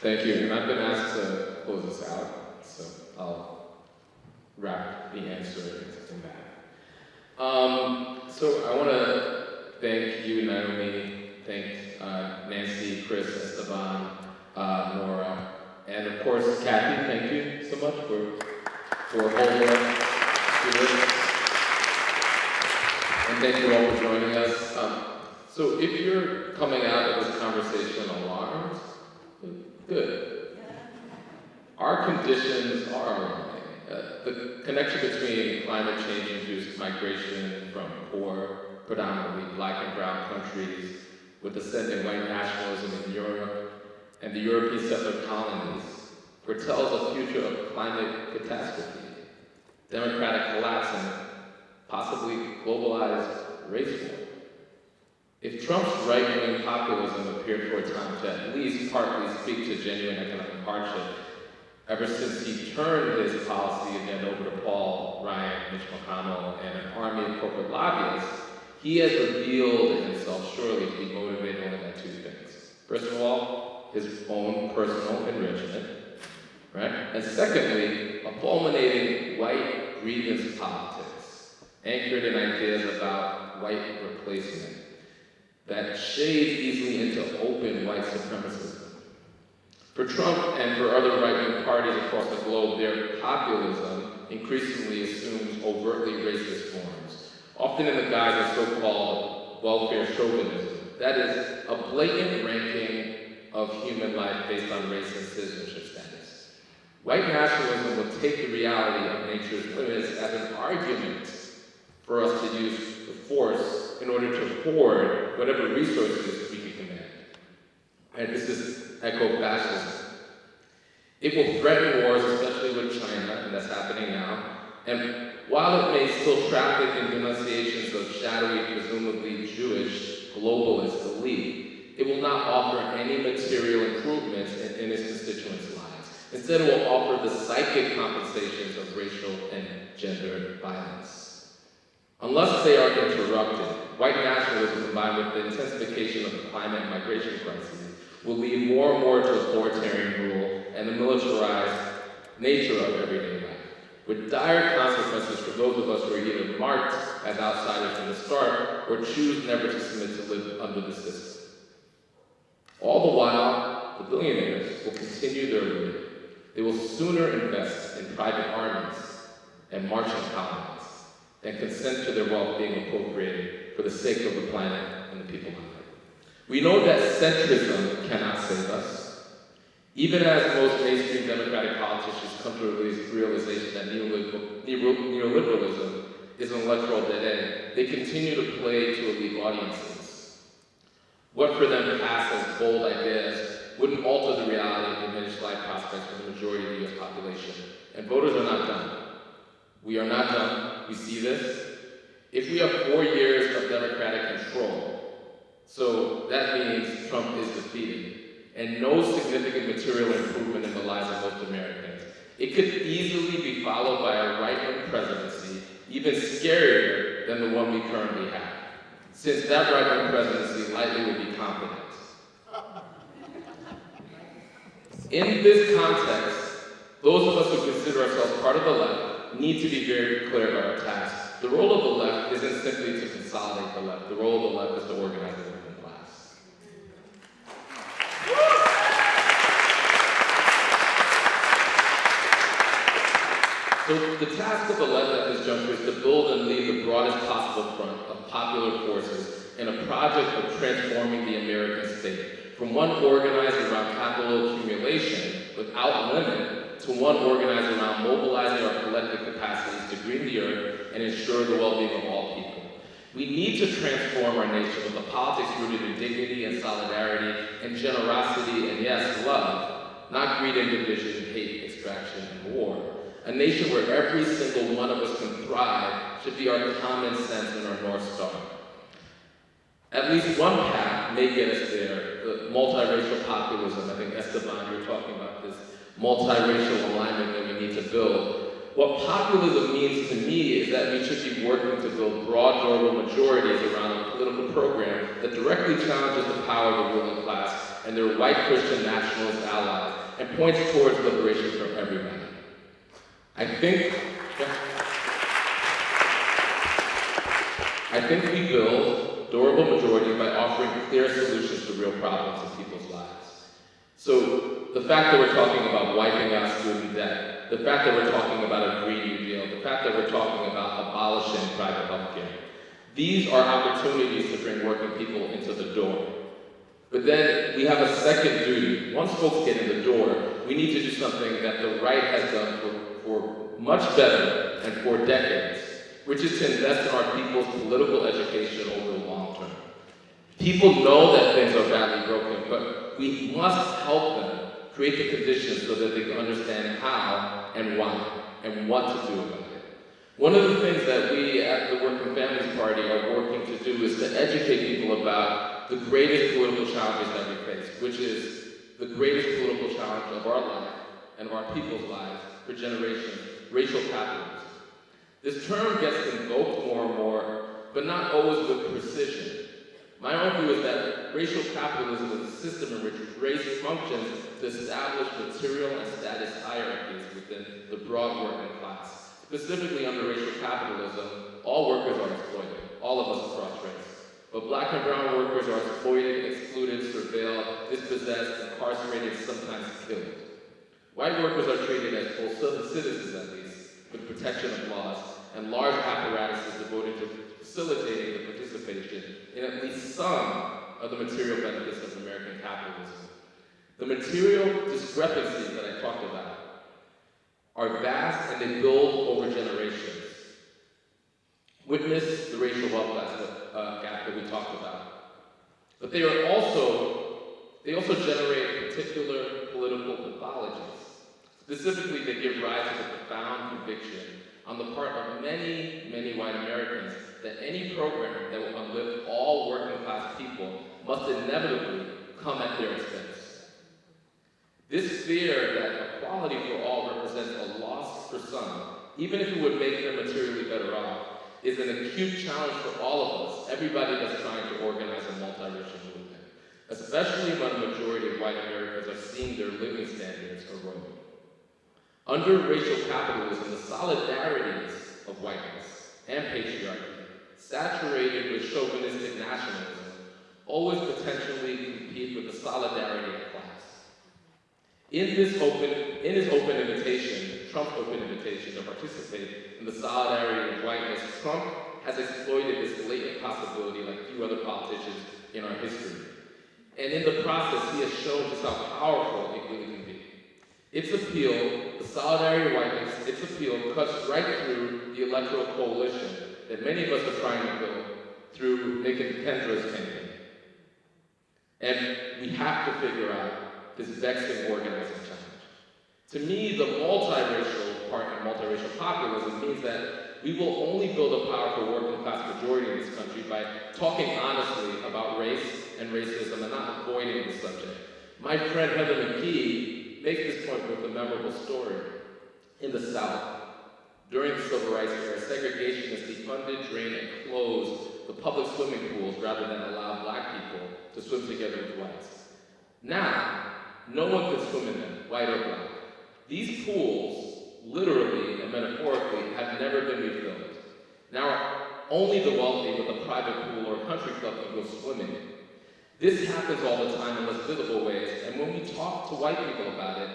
Thank you, and I've been asked to close this out, so I'll wrap the answer in that. Um, so I want to thank you, Naomi, thank uh, Nancy, Chris, Esteban, uh, Nora, and of course, Kathy, thank you so much for, for holding us. And thank you all for joining us. Um, so if you're coming out of this conversation alarmed, good. Our conditions are alarming. Uh, the connection between climate change-induced migration from poor, predominantly black and brown countries with ascending white nationalism in Europe and the European settler colonies foretells a future of climate catastrophe, democratic collapse, and possibly globalized race war. If Trump's right-wing populism appeared for a time to at least partly speak to genuine economic hardship, ever since he turned his policy again over to Paul Ryan, Mitch McConnell, and an army of corporate lobbyists, he has revealed himself surely to be motivated only by two things. First of all, his own personal enrichment, right? And secondly, a fulminating white grievance politics, anchored in ideas about white replacement, that shades easily into open white supremacism. For Trump and for other right-wing parties across the globe, their populism increasingly assumes overtly racist forms, often in the guise of so-called welfare chauvinism. That is, a blatant ranking of human life based on race and citizenship status. White nationalism will take the reality of nature's limits as an argument for us to use the force in order to hoard whatever resources we can command. And this is eco-fascism. It will threaten wars, especially with China, and that's happening now. And while it may still traffic in denunciations of shadowy, presumably Jewish globalist elite, it will not offer any material improvements in, in its constituents' lives. Instead, it will offer the psychic compensations of racial. Unless they are interrupted, white nationalism combined with the intensification of the climate and migration crises will lead more and more to authoritarian rule and the militarized nature of everyday life, with dire consequences for those of us who are either marked as outsiders from the start or choose never to submit to live under the system. All the while, the billionaires will continue their route. They will sooner invest in private armies and Martian colonies than consent to their wealth being appropriated for the sake of the planet and the people on it. We know that centrism cannot save us. Even as most mainstream Democratic politicians come to the realization that neoliberalism is an electoral dead end, they continue to play to elite audiences. What for them to pass as bold ideas wouldn't alter the reality of diminished life prospects for the majority of the US population. And voters are not done. We are not done. We see this. If we have four years of Democratic control, so that means Trump is defeated, and no significant material improvement in the lives of most Americans, it could easily be followed by a right-wing presidency, even scarier than the one we currently have, since that right-wing presidency likely would be competent. In this context, those of us who consider ourselves part of the left need to be very clear about our tasks. The role of the left isn't simply to consolidate the left. The role of the left is to organize the working class. So the task of the left at this juncture is to build and lead the broadest possible front of popular forces in a project of transforming the American state from one organized around capital accumulation without limit to one organized around mobilizing our collective capacities to green the earth and ensure the well-being of all people. We need to transform our nation with a politics rooted in dignity and solidarity and generosity and yes, love, not greed and division, hate, extraction, and war. A nation where every single one of us can thrive should be our common sense and our North Star. At least one path may get us there, the multiracial populism. I think Esteban, you were talking about this multiracial alignment that we need to build. What populism means to me is that we should be working to build broad global majorities around a political program that directly challenges the power of the ruling class and their white Christian nationalist allies and points towards liberation for everybody. I think, I think we build durable majorities by offering clear solutions to real problems in people's lives. So the fact that we're talking about wiping out student debt, the fact that we're talking about a Green New Deal, the fact that we're talking about abolishing private health care, these are opportunities to bring working people into the door. But then we have a second duty. Once folks get in the door, we need to do something that the right has done for, for much better and for decades, which is to invest in our people's political education over the long term. People know that things are badly broken, but we must help them create the conditions so that they can understand how and why and what to do about it. One of the things that we at the Working Families Party are working to do is to educate people about the greatest political challenges that we face, which is the greatest political challenge of our life and of our people's lives for generations, racial capitalism. This term gets invoked more and more, but not always with precision. My own view is that racial capitalism is a system in which race functions to establish material and status hierarchies within the broad working class. Specifically under racial capitalism, all workers are exploited, all of us across race. But black and brown workers are exploited, excluded, surveilled, dispossessed, incarcerated, sometimes killed. White workers are treated as full citizens at least, with protection of laws, and large apparatuses devoted to facilitating the participation in at least some of the material benefits of American capitalism. The material discrepancies that I talked about are vast and they build over generations. Witness the racial wealth uh, gap that we talked about. But they are also, they also generate particular political pathologies. Specifically, they give rise to the profound conviction on the part of many, many white Americans that any program that will uplift all working class people must inevitably come at their expense. This fear that equality for all represents a loss for some, even if it would make them materially better off, is an acute challenge for all of us, everybody that's trying to organize a multiracial movement, especially when a majority of white Americans are seeing their living standards erode. Under racial capitalism, the solidarities of whiteness and patriarchy, saturated with chauvinistic nationalism, always potentially compete with the solidarity. In this open, in his open invitation, Trump's open invitation to participate in the solidarity of whiteness, Trump has exploited this latent possibility like few other politicians in our history. And in the process, he has shown just how powerful it really can be. Its appeal, the solidarity of whiteness, its appeal cuts right through the electoral coalition that many of us are trying to build through Nick and Kendra's campaign. And we have to figure out this vexing organizing challenge. To me, the multiracial part of multiracial populism means that we will only build a powerful working class majority in this country by talking honestly about race and racism and not avoiding the subject. My friend Heather McGhee makes this point with a memorable story. In the South, during the Civil Rights era, segregationists defunded, drained, and closed the public swimming pools rather than allow black people to swim together with whites. Now, no one could swim in them, white or black. These pools, literally and metaphorically, have never been refilled. Now, only the wealthy with a private pool or country club can go swimming. This happens all the time in less visible ways, and when we talk to white people about it,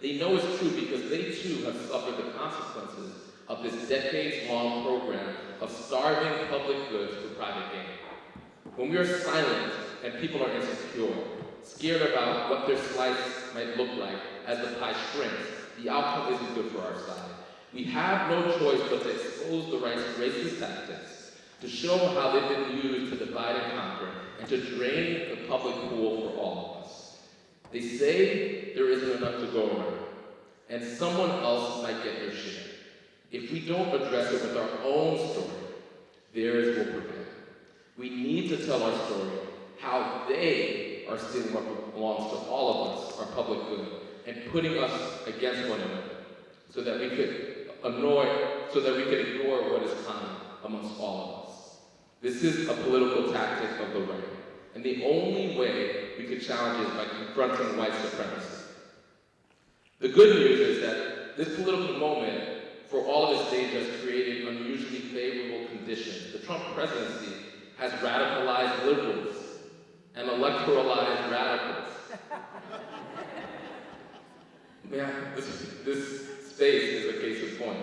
they know it's true because they too have suffered the consequences of this decades-long program of starving public goods for private gain. When we are silent and people are insecure, scared about what their slice might look like as the pie shrinks, the outcome isn't good for our side. We have no choice but to expose the right's racist tactics, to show how they've been used to divide and conquer, and to drain the public pool for all of us. They say there isn't enough to go around, and someone else might get their share. If we don't address it with our own story, theirs will prevail. We need to tell our story, how they are stealing what belongs to all of us, our public good, and putting us against one another, so that we could annoy, so that we could ignore what is common amongst all of us. This is a political tactic of the right. And the only way we could it is by confronting white supremacy. The good news is that this political moment, for all of its dangers, created unusually favorable conditions. The Trump presidency has radicalized liberals and electoralized radicals. Yeah, this, this space is a case in point.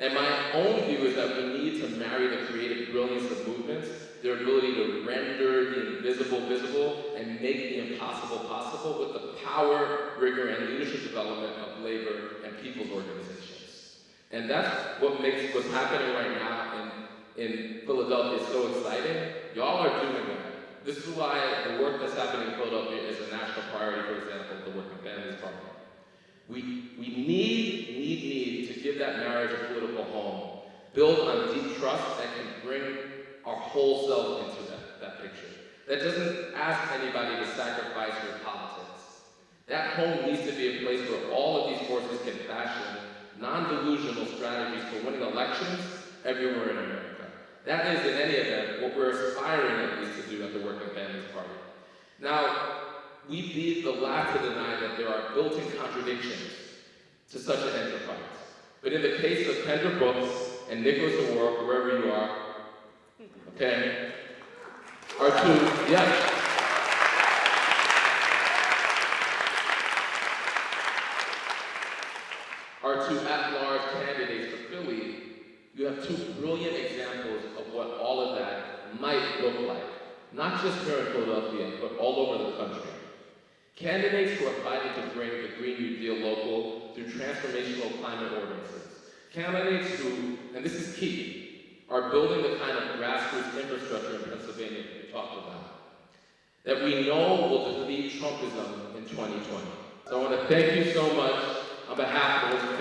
And my own view is that we need to marry the creative brilliance of movements, their ability to render the invisible visible and make the impossible possible with the power, rigor, and leadership development of labor and people's organizations. And that's what makes what's happening right now in, in Philadelphia so exciting. Y'all are doing that. This is why the work that's happening in Philadelphia is a national priority, for example, the work Working Families Parliament. We, we need, need, need to give that marriage a political home, build on deep trust that can bring our whole self into that, that picture. That doesn't ask anybody to sacrifice your politics. That home needs to be a place where all of these forces can fashion non-delusional strategies for winning elections everywhere in America. That is, in any event, what we're aspiring at least to do at the Working Families Party. Now, we'd be the last to deny that there are built-in contradictions to such an enterprise. But in the case of Kendra Brooks and Nicholas O'Rourke, wherever you are, okay, are two, yes. Are two at-large candidates for Philly, you have two brilliant examples of what all of that might look like. Not just here in Philadelphia, but all over the country. Candidates who are fighting to bring the Green New Deal local through transformational climate ordinances. Candidates who, and this is key, are building the kind of grassroots infrastructure in Pennsylvania that we talked about, that we know will defeat Trumpism in 2020. So I want to thank you so much on behalf of this